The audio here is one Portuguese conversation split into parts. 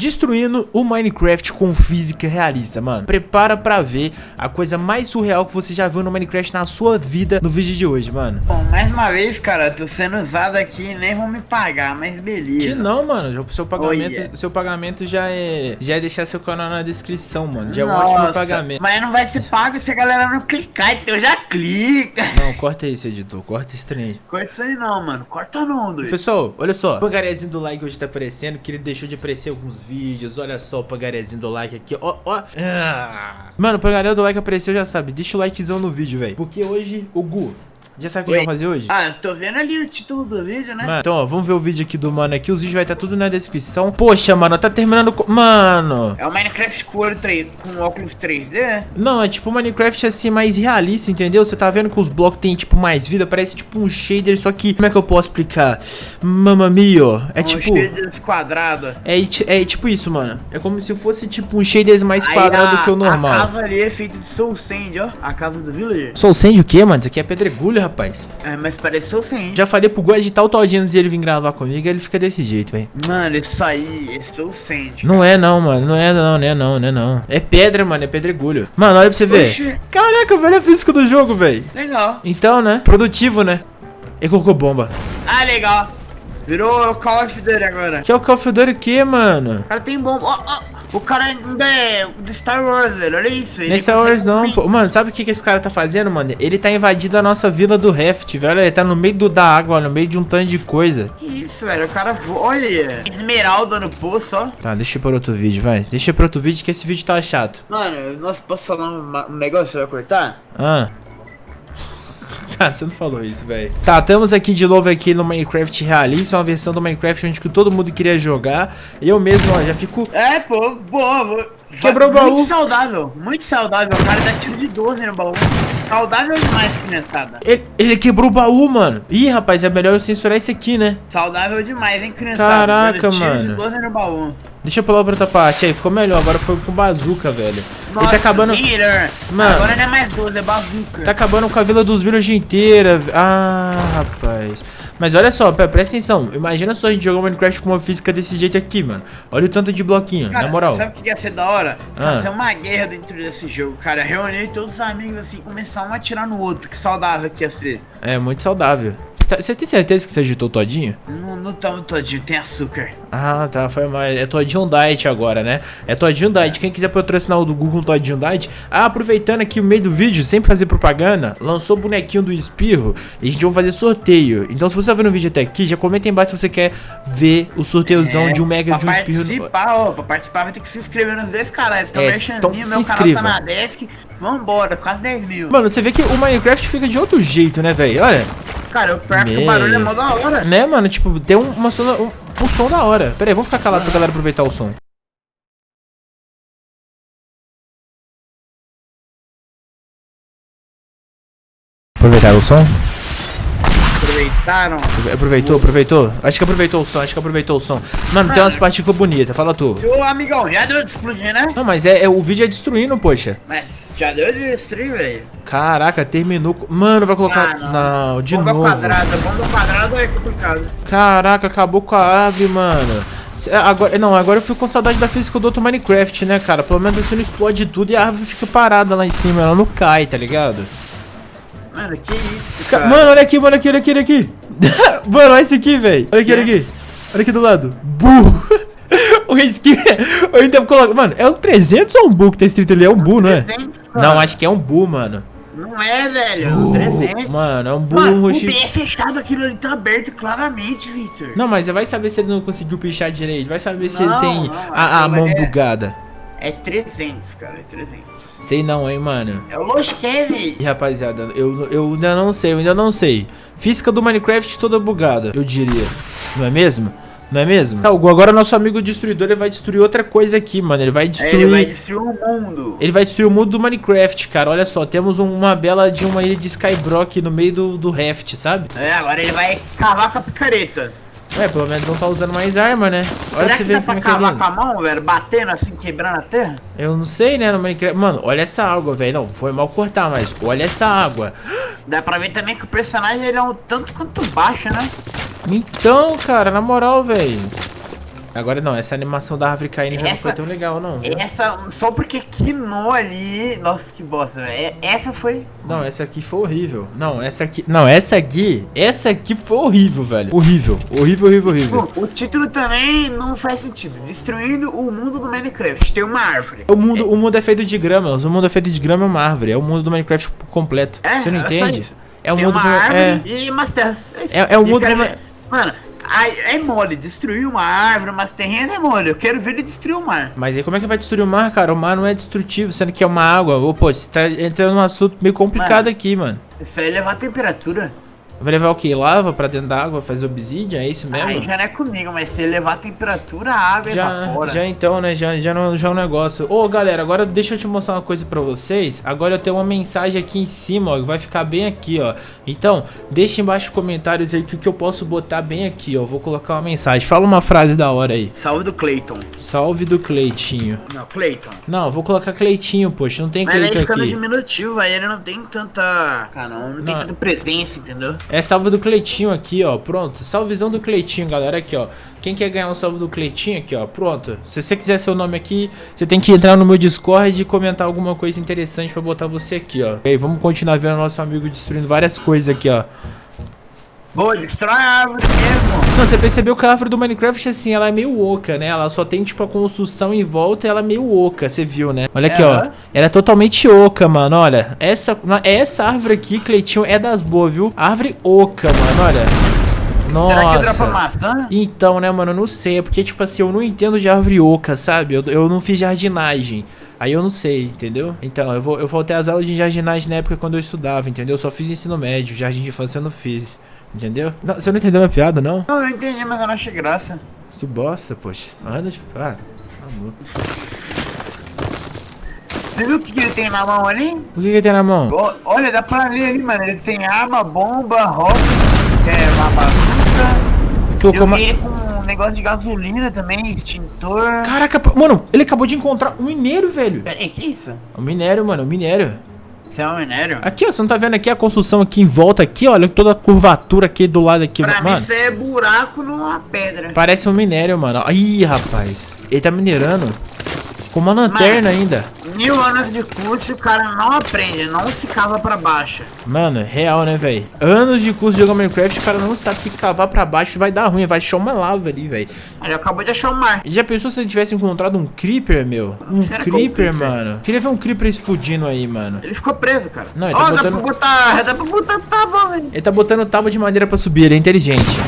destruindo o Minecraft com física realista, mano. Prepara pra ver a coisa mais surreal que você já viu no Minecraft na sua vida no vídeo de hoje, mano. Bom, mais uma vez, cara, tô sendo usado aqui nem vão me pagar, mas beleza. Que não, mano. Seu pagamento, seu pagamento já é já é deixar seu canal na descrição, mano. Já é um ótimo pagamento. Mas não vai ser pago se a galera não clicar, então já clica. Não, corta isso, editor. Corta esse trem. aí. Corta isso aí não, mano. Corta não, doido. Pessoal, olha só, o pagarezinho do like hoje tá aparecendo, que ele deixou de aparecer alguns vídeos, olha só o pagarezinho do like aqui, ó, ó. Ah. Mano, o pagarezinho do like apareceu, já sabe, deixa o likezão no vídeo, velho. Porque hoje, o Gu, já sabe o que a gente vai fazer hoje? Ah, eu tô vendo ali o título do vídeo, né? Mano, então, ó, vamos ver o vídeo aqui do mano aqui, os vídeos vai estar tudo na descrição. Poxa, mano, tá terminando com... Mano... É o Minecraft com olho 3, com óculos 3D? Não, é tipo Minecraft assim, mais realista, entendeu? Você tá vendo que os blocos tem, tipo, mais vida, parece tipo um shader, só que... Como é que eu posso explicar? Mamma mio, é um tipo... shaders quadrado. É, ti- é tipo isso, mano. É como se fosse tipo um shaders mais Aí quadrado a- que o A normal. casa ali é feita de Soul Sand, ó. A casa do Villager. Soul Sand o quê, mano? Isso aqui é pedregulho, rapaz. É, mas parece Soul Sand. Já falei pro Gu agitar o todinho antes de ele vir gravar comigo, ele fica desse jeito, velho. Mano, isso aí é Soul Sand. Não é não, mano. Não é não, não é não, não é não. É pedra, mano, é pedregulho. Mano, olha pra você ver. Oxi. Caraca, velho, é físico do jogo, velho. Legal. Então, né? Produtivo, né? Ele colocou bomba. Ah, legal. Virou Call of Duty agora. Que é o Call of Duty o quê, mano? O cara tem bomba. Ó, ó. O cara ainda é do Star Wars, velho. Olha isso. ele consegue horas não, pô. Mano, sabe o que, que esse cara tá fazendo, mano? Ele tá invadindo a nossa vila do Raft, velho. Ele tá no meio do, da água, no meio de um tanto de coisa. Que isso, velho. O cara. Olha. Esmeralda no poço, ó. Tá, deixa eu para outro vídeo, vai. Deixa eu para outro vídeo que esse vídeo tá chato. Mano, nossa, posso falar um, um negócio? Você vai cortar? Ah. Ah, você não falou isso, velho. Tá, estamos aqui de novo aqui no Minecraft Realista, uma versão do Minecraft onde que todo mundo queria jogar. Eu mesmo, ó, já fico... É, pô, boa. vou- Quebrou o baú. Muito saudável, muito saudável. O cara dá tiro de 12 no baú. Saudável demais, criançada. Ele, ele quebrou o baú, mano. Ih, rapaz, é melhor eu censurar esse aqui, né? Saudável demais, hein, criançada. Caraca, Dando tiro mano. de 12 no baú. Deixa eu pular pra outra parte. Aí, ficou melhor. Agora foi com bazuca, velho. Nossa, ele tá acabando... Mano. Agora não é mais 12, é bazuca. Tá acabando com a vila dos village inteira. Ah, rapaz. Mas olha só, pre- presta atenção. Imagina só a gente jogar Minecraft com uma física desse jeito aqui, mano. Olha o tanto de bloquinho, Cara, na moral. Sabe o que ia ser da hora? Ah. Fazer uma guerra dentro desse jogo, cara. Reunir todos os amigos assim, começar um a atirar no outro. Que saudável que ia ser. É, muito saudável. Você tá- Você tem certeza que você agitou todinho? Não, não tamo todinho, tem açúcar. Ah, tá, foi mais. É Todinho Diet agora, né? É Todinho Diet. Quem quiser patrocinar o do Google Todinho Diet. Ah, aproveitando aqui o meio do vídeo, sem fazer propaganda, lançou o bonequinho do Espirro e a gente vai fazer sorteio. Então, se você tá vendo o vídeo até aqui, já comenta aí embaixo se você quer ver o sorteizão É, de um mega de um Espirro. participar, ó, pra participar vai ter que se inscrever nos dois canais. Então, É, merchandinho, então meu se canal inscreva. tá na desk. Vambora, quase 10 mil. Mano, você vê que o Minecraft fica de outro jeito, né, velho? Olha. Cara, o pior é que o barulho é mó da hora. Né, mano? Tipo, tem um, uma som, um, um som da hora. Pera aí, vamos ficar calado pra galera aproveitar o som. Aproveitar o som? Aproveitaram. Aproveitou, aproveitou? Acho que aproveitou o som, acho que aproveitou o som. Mano, tem umas partículas bonitas, fala tu. Ô, amigão, já deu de explodir, né? Não, mas é, é- o vídeo é destruindo, poxa. Mas já deu de destruir, velho. Caraca, terminou. Mano, vai colocar. Ah, não. de bomba novo. quadrada, bomba quadrada é complicado. Caraca, acabou com a ave, mano. Cê- Agora, não, agora eu fico com saudade da física do outro Minecraft, né, cara? Pelo menos assim não explode tudo e a árvore fica parada lá em cima, ela não cai, tá ligado? Mano, que isso, Ca- cara. Mano, olha aqui, mano, aqui, olha aqui, olha aqui. mano, olha esse aqui, velho. Olha aqui, olha aqui. Olha aqui do lado. Bu. o skin. Eu ainda coloco. Mano, é um 300 ou um Bu que tá escrito ali? É um Bu, não é? 300, Não, acho que é um Bu, mano. Não é, velho. é um 300. Mano, é um Bu Mano, o. B é fechado, aquilo ali tá aberto claramente, Victor. Não, mas vai saber se ele não conseguiu pichar direito. Vai saber se Não, ele tem não, a, a mão é- bugada. É 300, cara, é 300. Sei não, hein, mano. É o Kevin. E rapaziada, eu, eu ainda não sei, eu ainda não sei. Física do Minecraft toda bugada, eu diria. Não é mesmo? Não é mesmo? Tá, agora nosso amigo destruidor ele vai destruir outra coisa aqui, mano. Ele vai É, destruir. Ele vai destruir o mundo. Ele vai destruir o mundo do Minecraft, cara. Olha só, temos um- uma bela de uma ilha de Skybrock no meio do, do raft, sabe? É, agora ele vai cavar com a picareta. É, pelo menos não tá usando mais arma, né? Olha Será pra você que ver dá pra como é que é cavar com a mão, velho? Batendo assim, quebrando a terra? Eu não sei, né, no Minecraft. Mano, olha essa água, velho. Não, foi mal cortar, mas olha essa água. Dá pra ver também que o personagem ele é um tanto quanto baixo, né? Então, cara, na moral, velho. Agora não, essa animação da árvore caindo já não Essa- foi tão legal, não. viu? Essa, só porque quinou ali. Nossa, que bosta, velho. Essa foi. Não, essa aqui foi horrível. Não, essa aqui. Não, essa aqui. Essa aqui foi horrível, velho. Horrível. Horrível, horrível, horrível. Bom, o título também não faz sentido. Destruindo o mundo do Minecraft. Tem uma árvore. O mundo, o mundo é feito de gramas. O mundo é feito de grama e uma árvore. É o mundo do Minecraft completo. É, Você não é entende? É o Tem mundo uma do. árvore É. e umas terras. É. É- é o mundo do- ver- Mano, é mole. Destruir uma árvore, umas terrenas é mole. Eu quero ver ele destruir o mar. Mas aí como é que vai destruir o mar, cara? O mar não é destrutivo, sendo que é uma água. Ô, pô, você tá entrando num assunto meio complicado Mano. aqui, mano. Isso aí é levar a temperatura. Vai levar o que? Lava pra dentro da água, fazer obsidian? É isso mesmo? Aí já não é comigo, mas se elevar a temperatura, a água Já, evapora. já então, né? Já, já, não, já é um negócio. Ô, galera, agora deixa eu te mostrar uma coisa pra vocês. Agora eu tenho uma mensagem aqui em cima, ó. que Vai ficar bem aqui, ó. Então, deixa embaixo nos comentários aí o que, que eu posso botar bem aqui, ó. Vou colocar uma mensagem. Fala uma frase da hora aí. Salve do Clayton. Salve do Cleitinho. Não, Clayton. Não, eu vou colocar Cleitinho, poxa. Não tem Mas aí Cleiton fica no aqui. diminutivo, aí ele não tem tanta. Cara, não, não tem Não. tanta presença, entendeu? É salve do Cleitinho aqui, ó. Pronto. Salvezão do Cleitinho, galera. Aqui, ó. Quem quer ganhar um salve do Cleitinho aqui, ó. Pronto. Se você quiser seu nome aqui, você tem que entrar no meu Discord e comentar alguma coisa interessante pra botar você aqui, ó. E aí, vamos continuar vendo nosso amigo destruindo várias coisas aqui, ó. Boa, destrói a árvore mesmo. Não, você percebeu que a árvore do Minecraft, assim, ela é meio oca, né? Ela só tem, tipo, a construção em volta e ela é meio oca, você viu, né? Olha aqui, ó. Ela é totalmente oca, mano, olha. Essa, essa árvore aqui, Cleitinho, é das boas, viu? Árvore oca, mano, olha. Será que dropa Nossa. maçã? Então, né, mano, eu não sei. É porque, tipo assim, eu não entendo de árvore oca, sabe? Eu, eu não fiz jardinagem. Aí eu não sei, entendeu? Então, eu, vou, eu voltei às aulas de jardinagem na época quando eu estudava, entendeu? Eu só fiz ensino médio, jardim de infância eu não fiz. Entendeu? Não, você não entendeu minha piada, não? Não, eu entendi, mas eu não achei graça. Que bosta, poxa. Anda de. Ah, amor. Você viu o que, que ele tem na mão ali? O que, que tem na mão? Olha, dá pra ler ali, mano. Ele tem arma, bomba, roupa, é, uma bazuca. Eu uma. vi ele com um negócio de gasolina também, extintor. Caraca, pô, mano, ele acabou de encontrar um minério, velho. Pera aí, que isso? Um minério, mano, um minério. Isso é um minério? Aqui, ó, você não tá vendo aqui a construção aqui em volta aqui, olha toda a curvatura aqui do lado aqui, Pra mim mano. isso é buraco numa pedra. Parece um minério, mano. Ih, rapaz. Ele tá minerando com uma lanterna ainda. Mil anos de curso e o cara não aprende, não se cava pra baixo. Mano, real, né, velho? Anos de curso de jogar Minecraft, o cara não sabe que cavar pra baixo vai dar ruim, vai achar uma lava ali, velho. Ele acabou de achar o mar. Já pensou se ele tivesse encontrado um creeper, meu? Um Será é um creeper, creeper? mano. Queria ver um creeper explodindo aí, mano. Ele ficou preso, cara. Não, ele Ó, tá dá botando- pra botar. Dá pra botar tábua, velho. Ele tá botando tábua de madeira pra subir, ele é inteligente.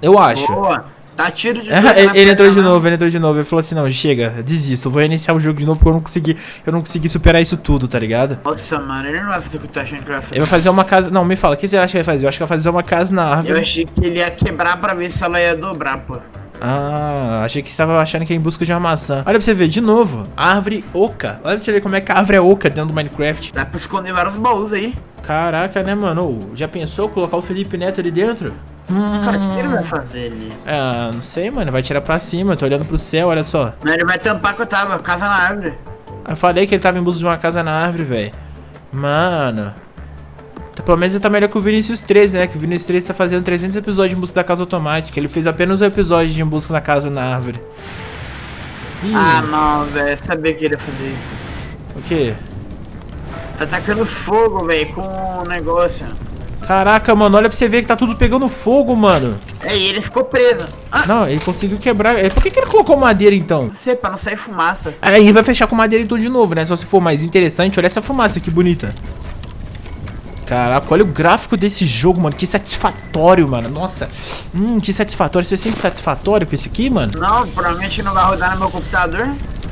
Eu acho. Boa. Tá tiro de É, ele, ele entrou de novo, ele entrou de novo. Ele falou assim: não, chega, desisto, vou iniciar o jogo de novo porque eu não consegui, eu não consegui superar isso tudo, tá ligado? Nossa, mano, ele não vai fazer o que eu tô achando que vai fazer. Ele vai fazer uma casa. Não, me fala, o que você acha que vai fazer? Eu acho que vai fazer uma casa na Eu árvore. achei que ele ia quebrar pra ver se ela ia dobrar, pô. Ah, achei que você estava achando que é em busca de uma maçã. Olha pra você ver, de novo, árvore oca. Olha pra você ver como é que a árvore é oca dentro do Minecraft. Dá pra esconder vários baús aí. Caraca, né, mano? Já pensou colocar o Felipe Neto ali dentro? Hum, Cara, o que ele vai fazer ali? Ah, não sei, mano. Vai tirar pra cima. Tô olhando pro céu, olha só. Não, ele vai tampar com a tábua, casa na árvore. Eu falei que ele tava em busca de uma casa na árvore, velho. Mano. Pelo menos ele tá melhor que o Vinicius 13, né? Que o Vinicius 13 tá fazendo 300 episódios em busca da casa automática. Ele fez apenas um episódio de em busca da casa na árvore. Ih, Ah, não, velho. Sabia que ele ia fazer isso. o quê? Tá atacando fogo, velho, com o negócio. Caraca, mano, olha pra você ver que tá tudo pegando fogo, mano. É, e ele ficou preso. Ah, Não, ele conseguiu quebrar. É, Por que, que ele colocou madeira então? não sei, pra não sair fumaça. Aí vai fechar com madeira então de novo, né? Só se for mais interessante, olha essa fumaça que bonita. Caraca, olha o gráfico desse jogo, mano. Que satisfatório, mano. Nossa. Hum, que satisfatório. Você sente satisfatório com esse aqui, mano? Não, provavelmente não vai rodar no meu computador.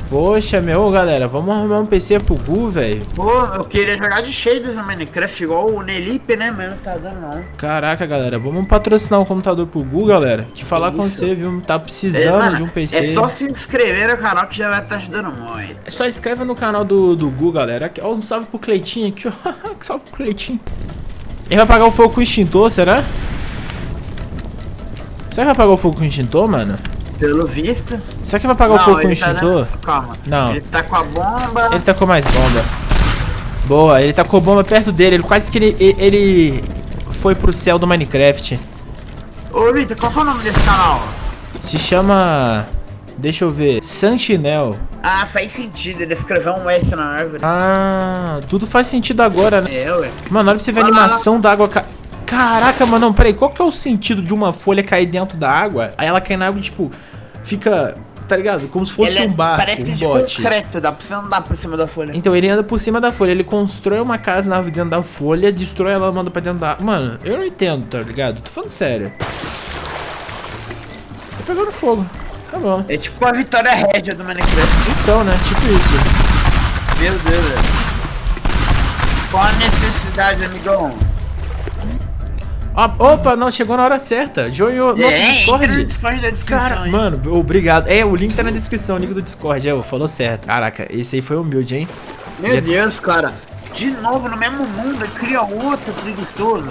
Poxa, meu, galera. Vamos arrumar um PC pro Gu, velho. Pô, eu queria jogar de shaders no Minecraft, igual o Nelipe, né? Mas não tá dando não. Caraca, galera. Vamos patrocinar um computador pro Gu, galera. Que falar com Isso. você, viu? Tá É, precisando mano, de um PC. é só se inscrever no canal que já vai estar ajudando muito. É Só inscreva no canal do, do Gu, galera. Ó, um salve pro Cleitinho aqui, ó. que salve pro Cleitinho. Ele vai apagar o fogo com o extintor, será? Será que vai apagar o fogo com o extintor, mano? Pelo visto. Será que vai apagar o fogo com o tá extintor? dando- Calma. Não. Ele tá com a bomba. Ele tacou mais bomba. Boa, ele tacou bomba perto dele. Ele quase que ele, ele foi pro céu do Minecraft. Ô, Vitor, qual que é o nome desse canal? Se chama... Deixa eu ver. Sentinel. Ah, faz sentido. Ele escreveu um S na árvore. Ah, tudo faz sentido agora, né? É, ué. Mano, olha pra você ver a Olha lá. animação da água... Ca... Caraca, mano, não, peraí. Qual que é o sentido de uma folha cair dentro da água? Aí ela cai na água e, tipo, fica... Tá ligado? Como se fosse Ele é- um barco, Parece um de bote. concreto. Dá pra você andar por cima da folha. Então ele anda por cima da folha, ele constrói uma casa na dentro da folha, destrói ela, manda pra dentro da. Mano, eu não entendo, tá ligado? Tô falando sério. Tá pegando fogo. Tá bom. É tipo a vitória régia do Minecraft. Então, né? Tipo isso. Meu Deus, velho. Qual a necessidade, amigão? Ó, opa, não, chegou na hora certa. Joinho nosso é, entra no Discord. Discord da descrição. Cara, hein? mano, obrigado. É, o link tá na descrição, o link do Discord. É, falou certo. Caraca, esse aí foi humilde, hein? Meu Já- Deus, cara. De novo no mesmo mundo, cria outro preguiçoso.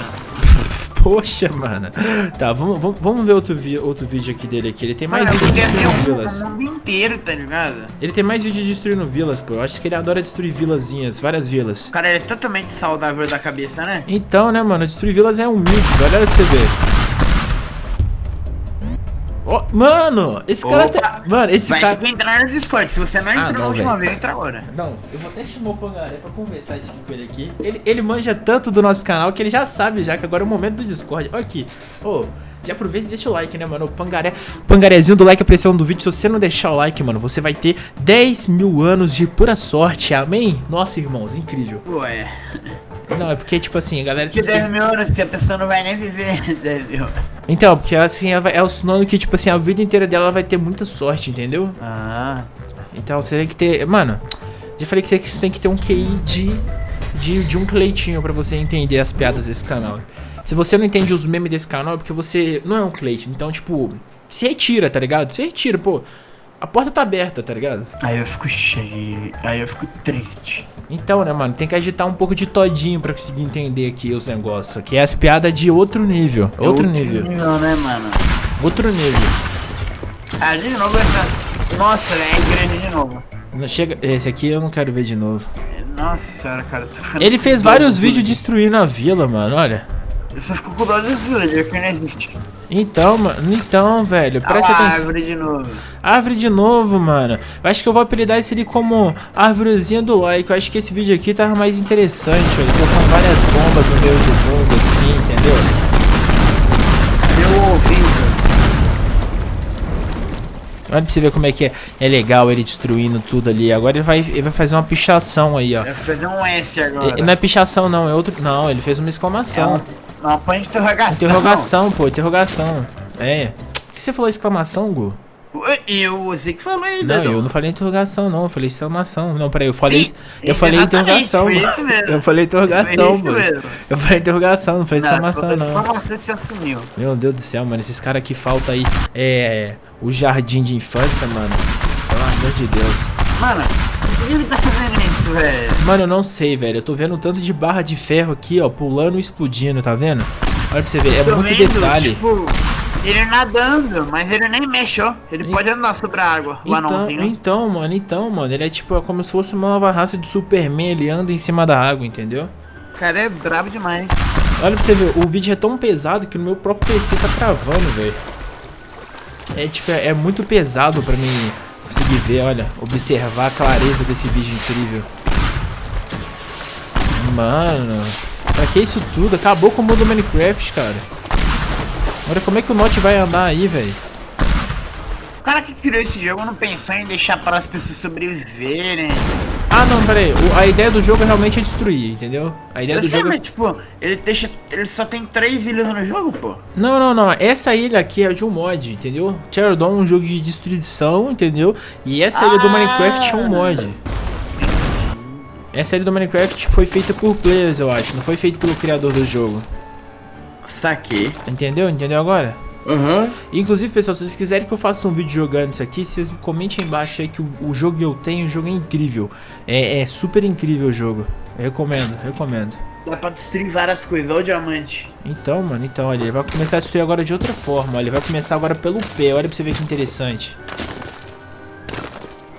Poxa, mano. Tá, vamos, vamos, vamos ver outro, vi outro vídeo aqui dele aqui. Ele tem mais Mano, eu vídeo podia ter destruindo um vilas. no mundo inteiro, tá ligado? Ele tem mais vídeo destruindo vilas, pô. Eu acho que ele adora destruir vilazinhas, várias vilas. O cara é totalmente saudável da cabeça, né? Então, né, mano, destruir vilas é humilde, velho. Olha pra você ver. Ó, mano, esse cara Opa. tá... Mano, esse Vai cara... ter que entrar no Discord. Se você não entrou Ah, na não, última velho. vez, entra agora. Não, eu vou até chamar o Pangaré pra conversar isso aqui com ele aqui. Ele, ele manja tanto do nosso canal que ele já sabe já que agora é o momento do Discord. Olha aqui. Ô, já aproveita e deixa o like, né, mano? O Pangaré... Pangarezinho do like, a pressão do vídeo. Se você não deixar o like, mano, você vai ter 10 mil anos de pura sorte. Amém? Nossa, irmãos, incrível. Ué. Não, é porque, tipo assim, a galera... Que tem que- 10 mil anos se a pessoa não vai nem viver 10 mil. Então, porque assim, é o sinônimo que, tipo assim, a vida inteira dela ela vai ter muita sorte, entendeu? Ah. Então você tem que ter. Mano, já falei que você tem que ter um QI de. De, de um cleitinho pra você entender as piadas desse canal. Se você não entende os memes desse canal, é porque você não é um cleiton. Então, tipo, se retira, tá ligado? Se retira, pô. A porta tá aberta, tá ligado? Aí eu fico cheio. Aí eu fico triste. Então, né, mano, tem que agitar um pouco de todinho pra conseguir entender aqui os negócios. Que é as piadas de outro nível. Outro, nível. nível, né, mano? Outro nível. Ah, de novo essa. Nossa, velho, é igreja de novo. Não chega. Esse aqui eu não quero ver de novo. Nossa senhora, cara. Ele fez vários vídeos destruindo a vila, mano, olha. Eu dó dos villagers, que não existe. Então, mano, então, velho, Ah, presta lá, atenção. árvore de novo. Árvore de novo, mano. Eu acho que eu vou apelidar esse ali como árvorezinha do like. Eu acho que esse vídeo aqui tava mais interessante, olha. Colocando várias bombas no meio do mundo, assim, entendeu? Meu ouvido. Olha pra você ver como é que é, é legal ele destruindo tudo ali. Agora ele vai, ele vai fazer uma pichação aí, ó. Eu vou fazer um S agora. Não é pichação, não, é outro. Não, ele fez uma É exclamação. um, ponte de interrogação. Interrogação, pô, interrogação. É. Por que você falou exclamação, Gu? Eu, você que falou aí, Não, eu não falei interrogação, não. Eu falei exclamação. Não, peraí, eu falei. Sim, eu falei interrogação. Eu falei interrogação, mano. Eu falei interrogação, não falei Não, exclamação, não. exclamação, você assumiu. Meu Deus do céu, mano. Esses caras aqui falta aí. É. O jardim de infância, mano. Pelo amor de Deus. Mano, por que ele tá fazendo isso, velho? Mano, eu não sei, velho. Eu tô vendo um tanto de barra de ferro aqui, ó. Pulando e explodindo, tá vendo? Olha pra você ver. É Tô muito vendo, detalhe. Tipo, ele nadando, mas ele nem mexeu. Ele E- pode andar sobre a água, o Então, anãozinho. então, mano, então, mano, ele é tipo é como se fosse uma nova raça de Superman, ele anda em cima da água, entendeu? O cara é brabo demais. Olha pra você ver, o vídeo é tão pesado que no meu próprio PC tá travando, velho. É tipo, é, é muito pesado pra mim conseguir ver, olha, observar a clareza desse vídeo incrível. Mano, pra que isso tudo? Acabou com o mundo do Minecraft, cara. Olha como é que o Note vai andar aí, velho. O cara que criou esse jogo não pensou em deixar para as pessoas sobreviverem. Ah, não, pera aí. O- a ideia do jogo é realmente é destruir, entendeu? A ideia Eu do sei, jogo é mas tipo, ele deixa. Ele só tem três ilhas no jogo, pô. Não, não, não. Essa ilha aqui é de um mod, entendeu? Teardown é um jogo de destruição, entendeu? E essa ilha do Ah. Minecraft é um mod. Essa ilha do Minecraft foi feita por players, eu acho. Não foi feita pelo criador do jogo. Saquei. Entendeu? Entendeu agora? Aham. Inclusive, pessoal, se vocês quiserem que eu faça um vídeo jogando isso aqui, vocês comentem embaixo aí que o, o jogo que eu tenho, o jogo é incrível. É, é super incrível o jogo. Eu recomendo, recomendo. Dá pra destruir várias coisas, olha o diamante. Então, mano, então, olha, ele vai começar a destruir agora de outra forma. Olha, ele vai começar agora pelo pé. Olha pra você ver que interessante.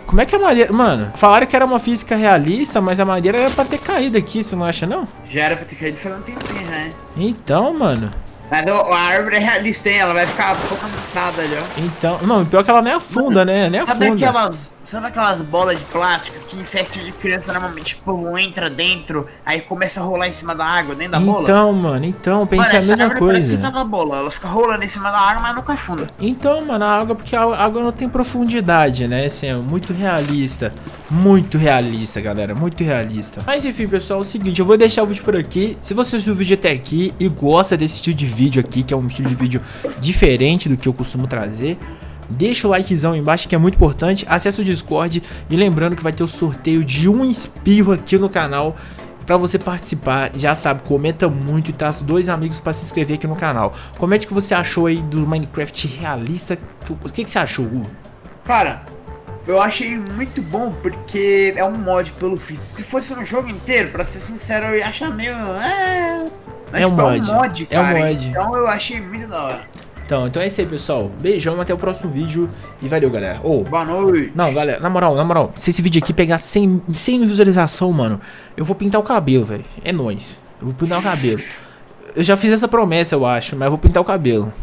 Como é que a madeira... Mano, falaram que era uma física realista, mas a madeira era pra ter caído aqui, você não acha, não? Já era pra ter caído faz um tempinho hein? Então, mano... Mas a árvore é realista, hein? Ela vai ficar focalizada ali, ó. Então, não, pior que ela nem afunda, né? Nem Sabe afunda. aquelas, sabe aquelas bolas de plástico que em festa de criança normalmente, tipo, entra dentro, aí começa a rolar em cima da água, dentro da bola? Então, mano, então, Mano, pensei a mesma árvore parece coisa. que tá bola. Ela fica rolando em cima da água, mas nunca afunda. Então, mano, a água, porque a água não tem profundidade, né? Assim, é muito realista. Muito realista, galera. Muito realista. Mas enfim, pessoal, é o seguinte, eu vou deixar o vídeo por aqui. Se você assistiu o vídeo até aqui e gosta desse estilo de vídeo aqui, que é um estilo de vídeo diferente do que eu costumo trazer, deixa o likezão aí embaixo que é muito importante. Acesse o Discord e lembrando que vai ter o sorteio de um espirro aqui no canal. Pra você participar, já sabe, comenta muito e traz dois amigos pra se inscrever aqui no canal. Comente o que você achou aí do Minecraft realista. O que, que você achou, Hugo? Cara, eu achei muito bom porque é um mod pelo Fizz. Se fosse um jogo inteiro, pra ser sincero, eu ia achar meio. É, Mas, É um tipo, mod. É um mod, É um cara. mod. Então eu achei muito da hora. Então, então é isso aí, pessoal. Beijão, até o próximo vídeo e valeu, galera. Ô, Boa noite. não, galera, na moral, na moral, se esse vídeo aqui pegar 100, 100 visualização, mano, eu vou pintar o cabelo, velho. É nóis. Eu vou pintar o cabelo. Eu já fiz essa promessa, eu acho, mas eu vou pintar o cabelo.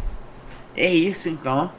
É isso então.